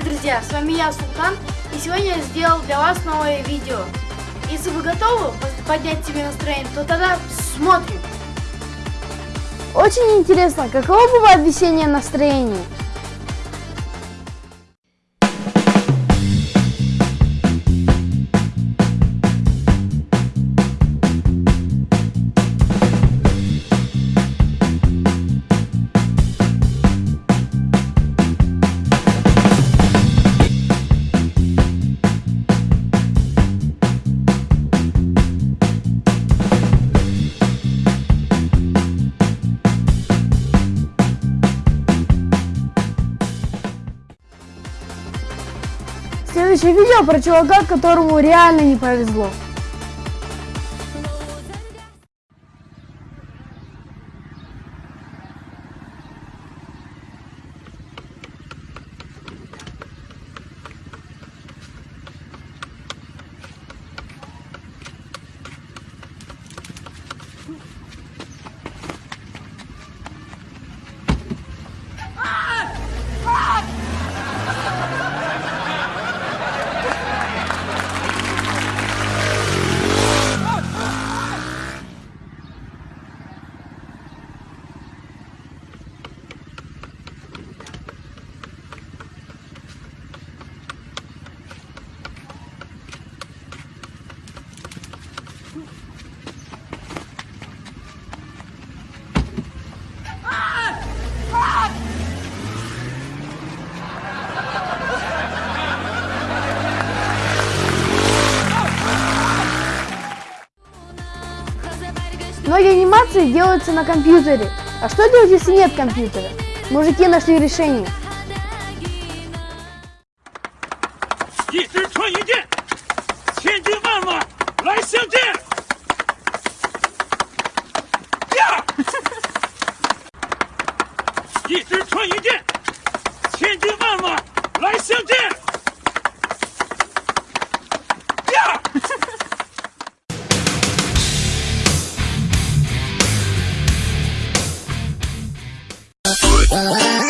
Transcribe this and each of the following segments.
друзья, с вами я, Султан, и сегодня я сделал для вас новое видео. Если вы готовы поднять себе настроение, то тогда смотрим. Очень интересно, каково бывает весеннее настроение? Следующее видео про чувака, которому реально не повезло. Многие анимации делаются на компьютере. А что делать, если нет компьютера? Мужики нашли решение. Bye.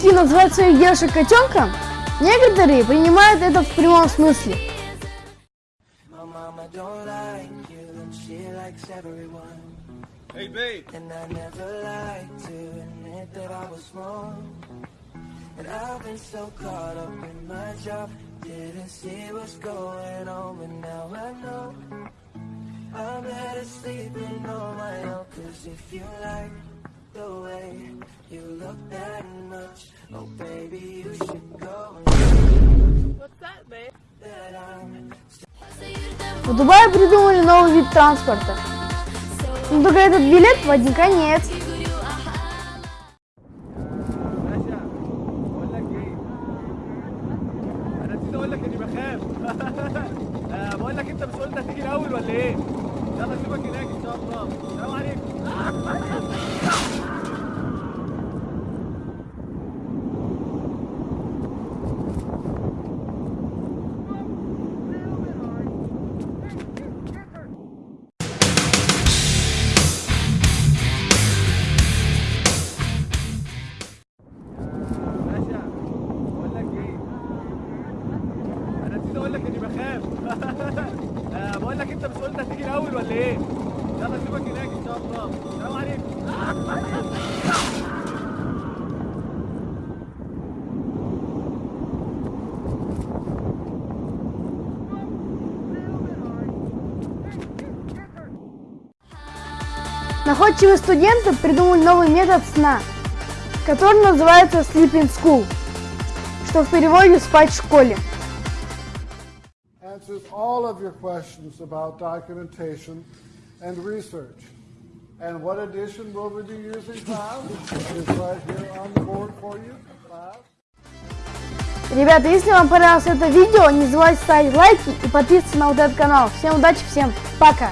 Мужики называют своих девушек котенком, некоторые принимают это в прямом смысле. My mama don't like you and she likes everyone. Hey babe. And I never like to admit that I was wrong. And I've been so caught up in my job, didn't see what's going on, but now I know. I'm better sleeping on my own, cause if you like the way you look that much, oh baby, you should go and What's that, babe? that I'm В Дубае придумали новый вид транспорта. Но только этот билет в один конец. باشا بقول لك ايه انا نسيت اقول لك اني بخاف آه، بقول لك انت مش قلت هتيجي الاول ولا ايه يلا اشوفك هناك إن شاء الله. السلام عليكم. بقول نسيت أقول لك إني بخاف. آه، بقول لك أنت مش قلت هتيجي الاول ولا ايه يلا اشوفك هناك ان شاء الله السلام عليكم Находчивые студенты придумали новый метод сна, который называется Sleep in School, что в переводе «спать в школе». answers all of your questions about documentation and research. And what edition will we be using, Clive? It's right here on the board for you, Clive. Ребята, если вам понравилось это видео, не забывайте ставить лайки и подписываться на вот этот канал. Всем удачи, всем пока!